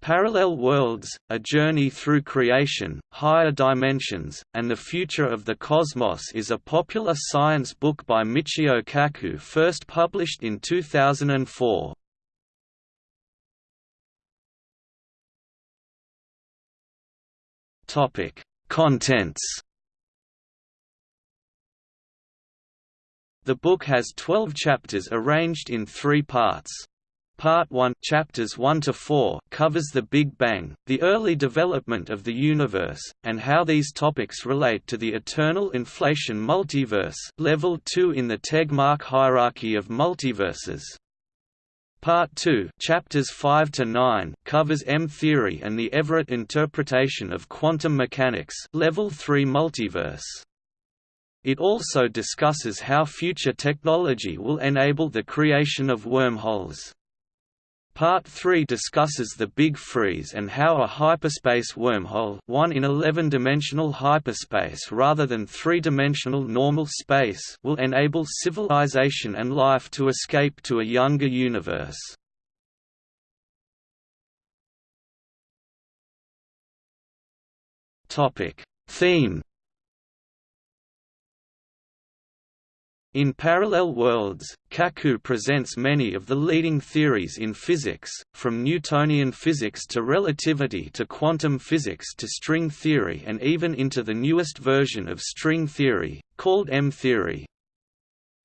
Parallel Worlds, A Journey Through Creation, Higher Dimensions, and the Future of the Cosmos is a popular science book by Michio Kaku first published in 2004. Contents The book has 12 chapters arranged in three parts. Part 1 chapters 1 to 4 covers the Big Bang, the early development of the universe, and how these topics relate to the eternal inflation multiverse level 2 in the Tegmark hierarchy of multiverses. Part 2 chapters 5 to 9 covers M-theory and the Everett interpretation of quantum mechanics level 3 multiverse. It also discusses how future technology will enable the creation of wormholes. Part 3 discusses the Big Freeze and how a hyperspace wormhole one in 11-dimensional hyperspace rather than three-dimensional normal space will enable civilization and life to escape to a younger universe. Theme In Parallel Worlds, Kaku presents many of the leading theories in physics, from Newtonian physics to relativity to quantum physics to string theory and even into the newest version of string theory, called M-theory.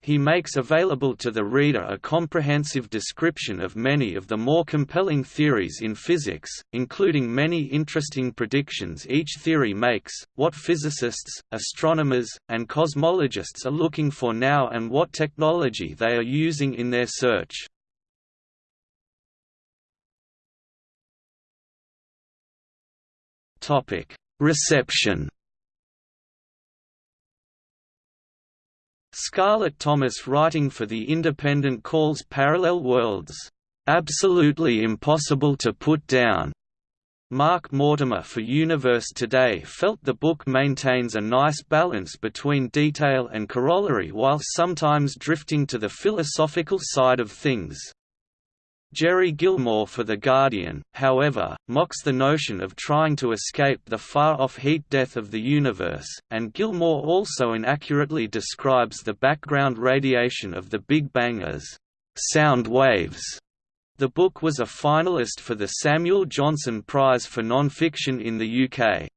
He makes available to the reader a comprehensive description of many of the more compelling theories in physics, including many interesting predictions each theory makes, what physicists, astronomers, and cosmologists are looking for now and what technology they are using in their search. Reception Scarlett Thomas writing for The Independent calls Parallel Worlds, "...absolutely impossible to put down." Mark Mortimer for Universe Today felt the book maintains a nice balance between detail and corollary while sometimes drifting to the philosophical side of things. Gerry Gilmore for The Guardian, however, mocks the notion of trying to escape the far-off heat death of the universe, and Gilmore also inaccurately describes the background radiation of the Big Bang as «sound waves». The book was a finalist for the Samuel Johnson Prize for Nonfiction in the UK.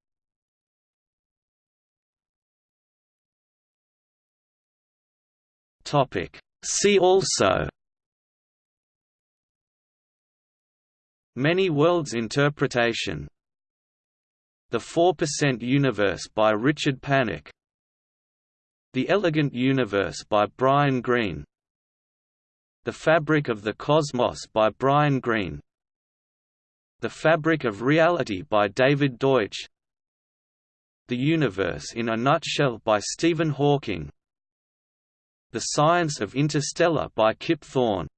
See also Many Worlds Interpretation. The 4% Universe by Richard Panek The Elegant Universe by Brian Greene. The Fabric of the Cosmos by Brian Greene. The Fabric of Reality by David Deutsch. The Universe in a Nutshell by Stephen Hawking. The Science of Interstellar by Kip Thorne